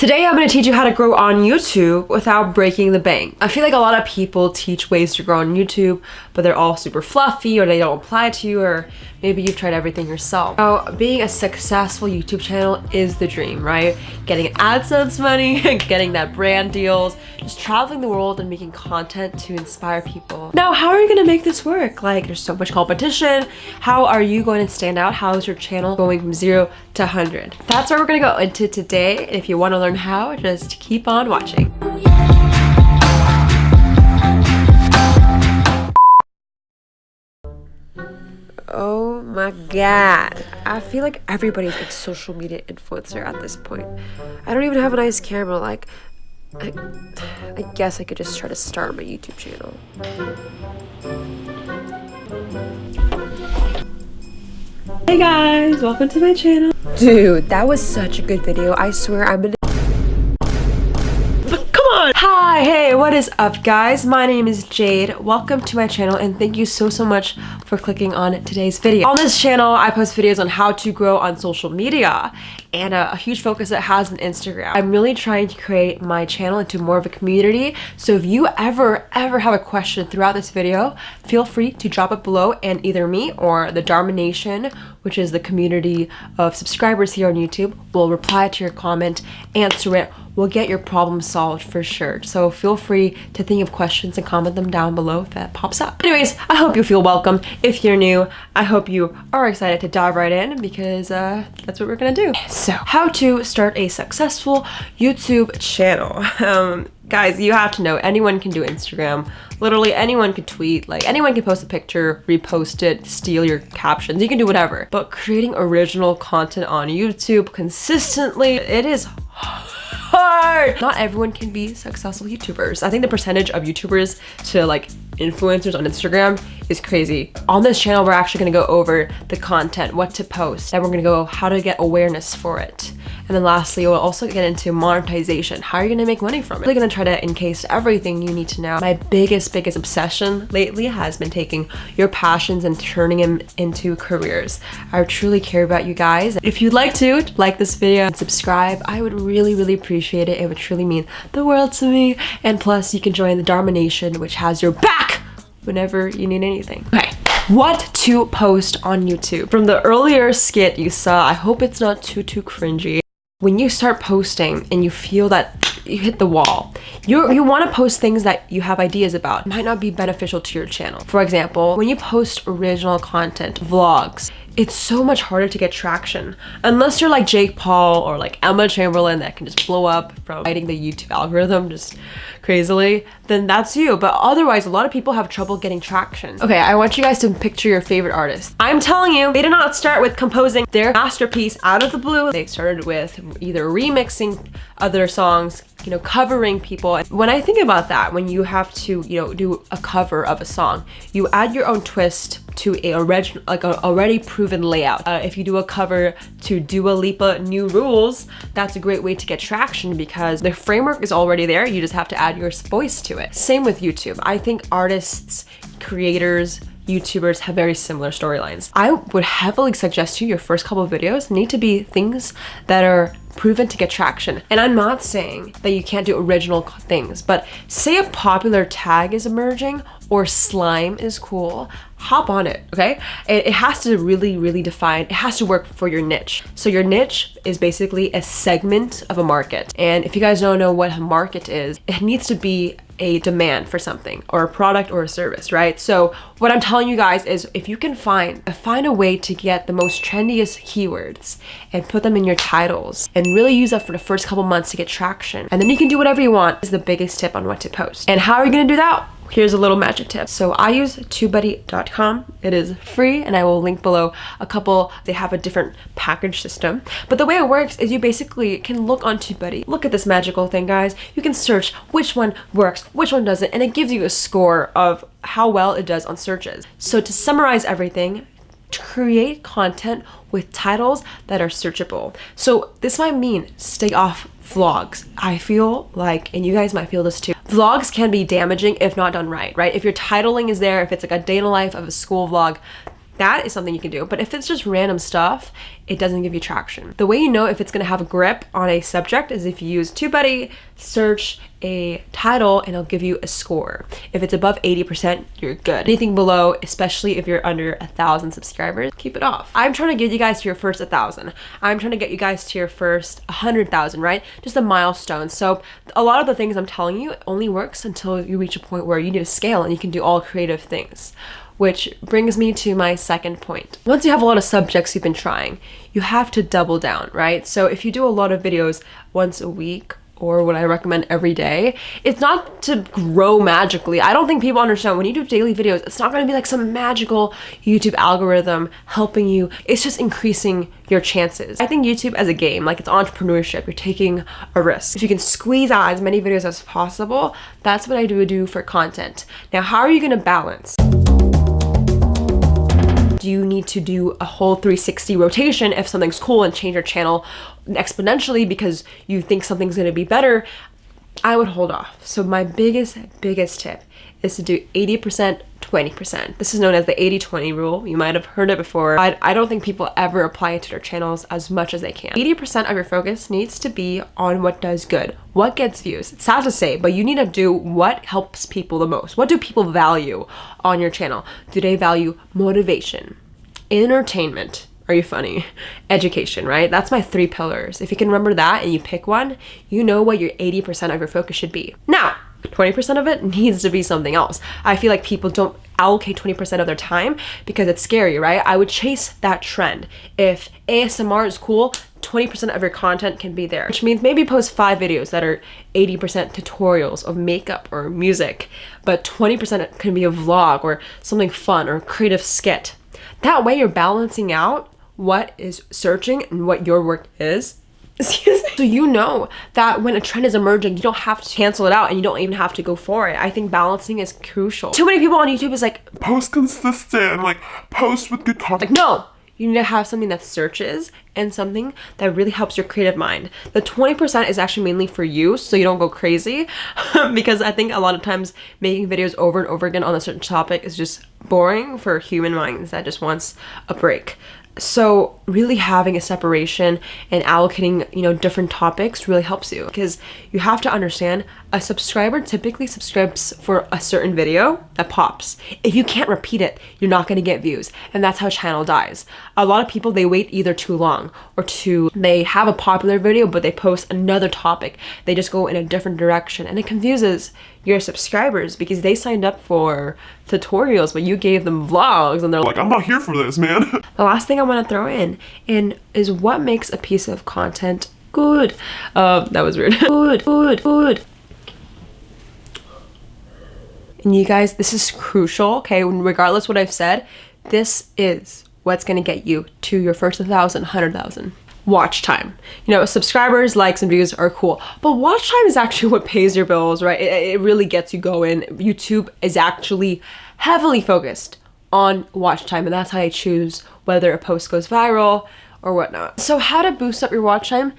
Today I'm going to teach you how to grow on YouTube without breaking the bank. I feel like a lot of people teach ways to grow on YouTube, but they're all super fluffy or they don't apply to you or maybe you've tried everything yourself. Now, being a successful YouTube channel is the dream, right? Getting AdSense money, getting that brand deals, just traveling the world and making content to inspire people. Now, how are you going to make this work? Like, there's so much competition. How are you going to stand out? How is your channel going from zero to 100? That's what we're to go into today. If you want to learn how, just keep on watching. Oh my god. I feel like everybody's a social media influencer at this point. I don't even have a nice camera. Like, I, I guess I could just try to start my YouTube channel. Hey guys, welcome to my channel. Dude, that was such a good video. I swear I'm gonna come on! Hi, hey, what is up guys? My name is Jade. Welcome to my channel and thank you so, so much for clicking on today's video. On this channel, I post videos on how to grow on social media and a, a huge focus that has on Instagram. I'm really trying to create my channel into more of a community. So if you ever, ever have a question throughout this video, feel free to drop it below and either me or the Dharma Nation, which is the community of subscribers here on YouTube, will reply to your comment, answer it, will get your problem solved for sure. So feel free to think of questions and comment them down below if that pops up. Anyways, I hope you feel welcome. If you're new, I hope you are excited to dive right in because uh, that's what we're gonna do. So, how to start a successful YouTube channel. Um, guys, you have to know anyone can do Instagram. Literally anyone can tweet, like anyone can post a picture, repost it, steal your captions, you can do whatever. But creating original content on YouTube consistently, it is hard. Not everyone can be successful YouTubers. I think the percentage of YouTubers to like influencers on Instagram is crazy. On this channel, we're actually gonna go over the content, what to post, and we're gonna go how to get awareness for it. And then lastly, we'll also get into monetization. How are you gonna make money from it? Really gonna try to encase everything you need to know. My biggest, biggest obsession lately has been taking your passions and turning them into careers. I truly care about you guys. If you'd like to, like this video and subscribe, I would really, really appreciate it. It would truly mean the world to me. And plus, you can join the Dharma Nation, which has your back whenever you need anything. Okay what to post on YouTube. From the earlier skit you saw, I hope it's not too, too cringy when you start posting and you feel that you hit the wall, you you want to post things that you have ideas about. It might not be beneficial to your channel. For example, when you post original content, vlogs, it's so much harder to get traction unless you're like Jake Paul or like Emma Chamberlain that can just blow up from fighting the YouTube algorithm just crazily, then that's you. But otherwise, a lot of people have trouble getting traction. Okay, I want you guys to picture your favorite artist. I'm telling you, they did not start with composing their masterpiece out of the blue. They started with either remixing other songs, you know, covering people. When I think about that, when you have to, you know, do a cover of a song, you add your own twist to a original, like a already proven layout. Uh, if you do a cover to Dua Lipa New Rules, that's a great way to get traction because the framework is already there. You just have to add your voice to it. Same with YouTube. I think artists, creators, YouTubers have very similar storylines. I would heavily suggest to you your first couple of videos need to be things that are proven to get traction. And I'm not saying that you can't do original things, but say a popular tag is emerging or slime is cool, hop on it, okay? It, it, has to really, really define, it has to work for your niche. So your niche is basically a segment of a market. And if you guys don't know what a market is, it needs to be a demand for something or a product or a service, right? So what I'm telling you guys is if you can find, find a way to get the most trendiest keywords and put them in your titles and really use that for the first couple months to get traction. And then you can do whatever you want is the biggest tip on what to post. And how are you gonna do that? here's a little magic tip. So I use TubeBuddy.com. It is free and I will link below a couple. They have a different package system. But the way it works is you basically can look on TubeBuddy. Look at this magical thing, guys. You can search which one works, which one doesn't, and it gives you a score of how well it does on searches. So to summarize everything, to create content with titles that are searchable. So this might mean stay off vlogs. I feel like, and you guys might feel this too, vlogs can be damaging if not done right, right? If your titling is there, if it's like a day in the life of a school vlog, that is something you can do. But if it's just random stuff, it doesn't give you traction. The way you know if it's gonna have a grip on a subject is if you use TubeBuddy, search a title, and it'll give you a score. If it's above 80%, you're good. Anything below, especially if you're under a thousand subscribers, keep it off. I'm trying to get you guys to your first thousand. I'm trying to get you guys to your first hundred thousand, right? Just a milestone. So a lot of the things I'm telling you only works until you reach a point where you need to scale and you can do all creative things which brings me to my second point. Once you have a lot of subjects you've been trying, you have to double down, right? So if you do a lot of videos once a week or what I recommend every day, it's not to grow magically. I don't think people understand when you do daily videos, it's not gonna be like some magical YouTube algorithm helping you. It's just increasing your chances. I think YouTube as a game, like it's entrepreneurship, you're taking a risk. If you can squeeze out as many videos as possible, that's what I do do for content. Now, how are you gonna balance? Do you need to do a whole 360 rotation if something's cool and change your channel exponentially because you think something's going to be better? I would hold off. So my biggest biggest tip is to do 80% 20%. This is known as the 80-20 rule. You might have heard it before. I, I don't think people ever apply it to their channels as much as they can. 80% of your focus needs to be on what does good, what gets views. It's sad to say, but you need to do what helps people the most. What do people value on your channel? Do they value motivation, entertainment, are you funny? Education, right? That's my three pillars. If you can remember that and you pick one, you know what your 80% of your focus should be. Now, 20% of it needs to be something else. I feel like people don't allocate 20% of their time because it's scary, right? I would chase that trend. If ASMR is cool, 20% of your content can be there, which means maybe post five videos that are 80% tutorials of makeup or music, but 20% can be a vlog or something fun or creative skit. That way you're balancing out what is searching and what your work is Excuse me. So you know that when a trend is emerging, you don't have to cancel it out and you don't even have to go for it. I think balancing is crucial. Too many people on YouTube is like, post consistent, like post with good content. Like, no, you need to have something that searches and something that really helps your creative mind. The 20% is actually mainly for you so you don't go crazy because I think a lot of times making videos over and over again on a certain topic is just boring for human minds that just wants a break. So really having a separation and allocating you know different topics really helps you because you have to understand a subscriber typically subscribes for a certain video that pops. If you can't repeat it you're not going to get views and that's how channel dies. A lot of people they wait either too long or too they have a popular video but they post another topic. They just go in a different direction and it confuses your subscribers because they signed up for tutorials but you gave them vlogs and they're like i'm not here for this man. The last thing i want to throw in in is what makes a piece of content good. Um that was weird good good good. And you guys this is crucial okay? Regardless what i've said this is what's going to get you to your first 1,000, 100,000 watch time. You know, subscribers, likes, and views are cool, but watch time is actually what pays your bills, right? It, it really gets you going. YouTube is actually heavily focused on watch time, and that's how I choose whether a post goes viral or whatnot. So how to boost up your watch time?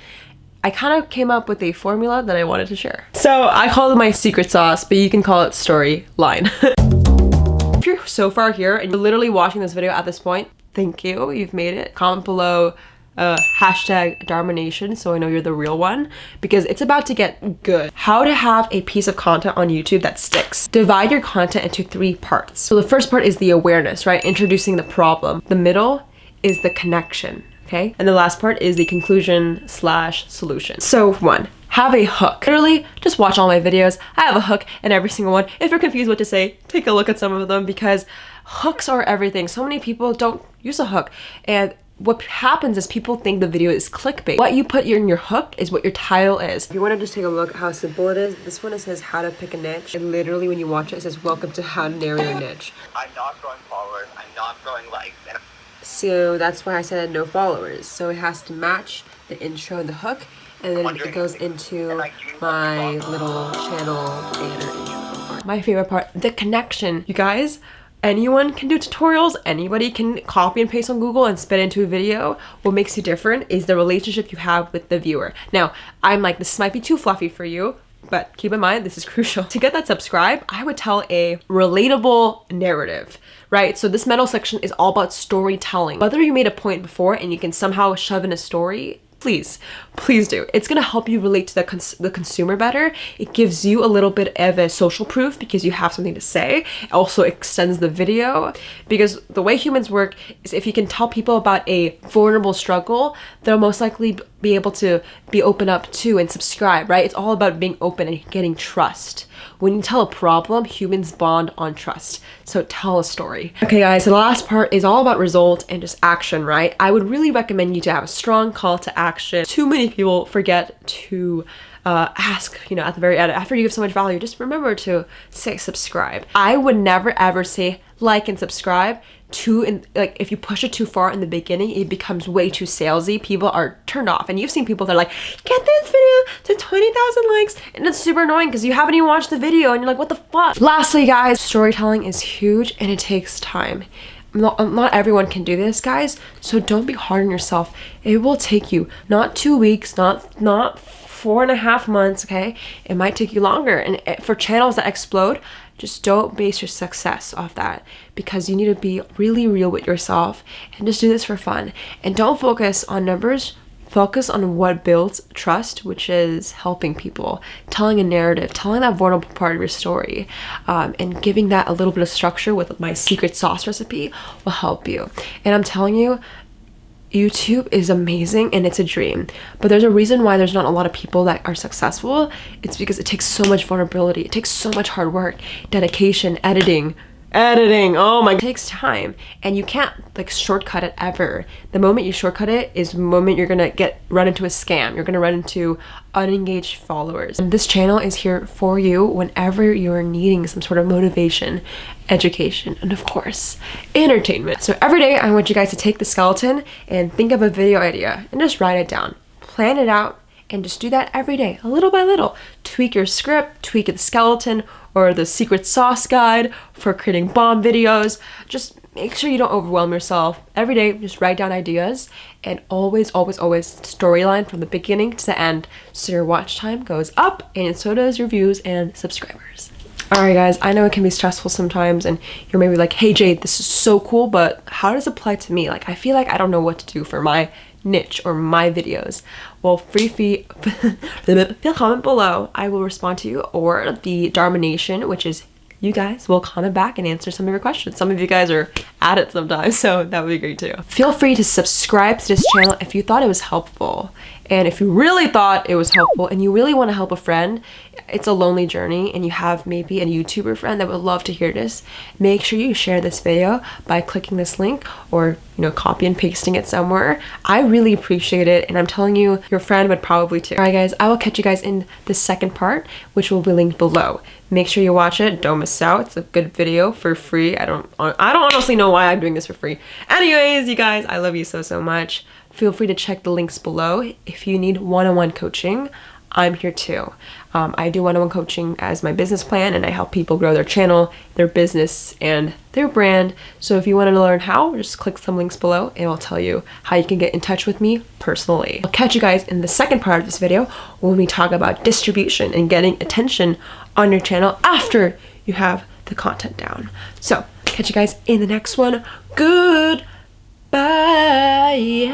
I kind of came up with a formula that I wanted to share. So I call it my secret sauce, but you can call it storyline. if you're so far here and you're literally watching this video at this point, thank you, you've made it. Comment below uh, hashtag Dharmanation so I know you're the real one because it's about to get good. How to have a piece of content on YouTube that sticks. Divide your content into three parts. So the first part is the awareness, right? Introducing the problem. The middle is the connection, okay? And the last part is the conclusion slash solution. So one, have a hook. Literally, just watch all my videos. I have a hook in every single one. If you're confused what to say, take a look at some of them because hooks are everything. So many people don't use a hook and what happens is people think the video is clickbait. What you put in your hook is what your title is. If you want to just take a look at how simple it is, this one it says how to pick a niche. And literally when you watch it, it says welcome to how to narrow your niche. I'm not growing followers, I'm not growing likes. so that's why I said no followers. So it has to match the intro and the hook. And then it goes into my little channel banner intro. My favorite part, the connection. You guys, anyone can do tutorials anybody can copy and paste on google and spit into a video what makes you different is the relationship you have with the viewer now i'm like this might be too fluffy for you but keep in mind this is crucial. To get that subscribe, I would tell a relatable narrative, right? So this middle section is all about storytelling. Whether you made a point before and you can somehow shove in a story, please please do. It's going to help you relate to the, cons- the consumer better. It gives you a little bit of a social proof because you have something to say. It also extends the video because the way humans work is if you can tell people about a vulnerable struggle they'll most likely be able to be open up to and subscribe right? It's all about being open and getting trust when you tell a problem humans bond on trust. So tell a story. Okay guys so the last part is all about result and just action right? I would really recommend you to have a strong call to action. Too many people forget to uh, ask, you know, at the very end, after you give so much value, just remember to say subscribe. I would never ever say like and subscribe too in like if you push it too far in the beginning it becomes way too salesy. People are turned off. And you've seen people that are like get this video to 20,000 likes and it's super annoying because you haven't even watched the video and you're like what the fuck? Lastly guys storytelling is huge and it takes time. Not, um, not everyone can do this guys so don't be hard on yourself. It will take you not two weeks not not four and a half months okay? It might take you longer and eh, for channels that explode just don't base your success off that because you need to be really real with yourself and just do this for fun. And don't focus on numbers, focus on what builds trust, which is helping people, telling a narrative, telling that vulnerable part of your story, um, and giving that a little bit of structure with my secret sauce recipe will help you. And I'm telling you, YouTube is amazing and it's a dream. But there's a reason why there's not a lot of people that are successful. It's because it takes so much vulnerability. It takes so much hard work, dedication, editing, editing. Oh my it takes time and you can't like shortcut it ever. The moment you shortcut it is the moment you're gonna get run into a scam. You're gonna run into unengaged followers. And this channel is here for you whenever you're needing some sort of motivation education and of course entertainment. So every day i want you guys to take the skeleton and think of a video idea and just write it down. Plan it out and just do that every day, a little by little. Tweak your script, tweak the skeleton, or the secret sauce guide for creating bomb videos. Just make sure you don't overwhelm yourself. Every day, just write down ideas and always, always, always storyline from the beginning to the end so your watch time goes up and so does your views and subscribers. Alright guys, I know it can be stressful sometimes and you're maybe like, hey Jade, this is so cool, but how does it apply to me? Like, I feel like I don't know what to do for my niche or my videos well free fee feel comment below. I will respond to you or the dharma nation which is you guys will comment back and answer some of your questions. Some of you guys are at it sometimes so that would be great too. Feel free to subscribe to this channel if you thought it was helpful and if you really thought it was helpful and you really want to help a friend it's a lonely journey and you have maybe a YouTuber friend that would love to hear this, make sure you share this video by clicking this link or you know copy and pasting it somewhere. I really appreciate it and I'm telling you your friend would probably too. Alright guys, I will catch you guys in the second part which will be linked below. Make sure you watch it, don't miss out. It's a good video for free. I don't I don't honestly know why I'm doing this for free. Anyways, you guys, I love you so so much. Feel free to check the links below if you need one-on-one -on -one coaching. I'm here too. Um, I do one-on-one coaching as my business plan and I help people grow their channel, their business, and their brand. So if you want to learn how, just click some links below and I'll tell you how you can get in touch with me personally. I'll catch you guys in the second part of this video when we talk about distribution and getting attention on your channel after you have the content down. So catch you guys in the next one. Bye.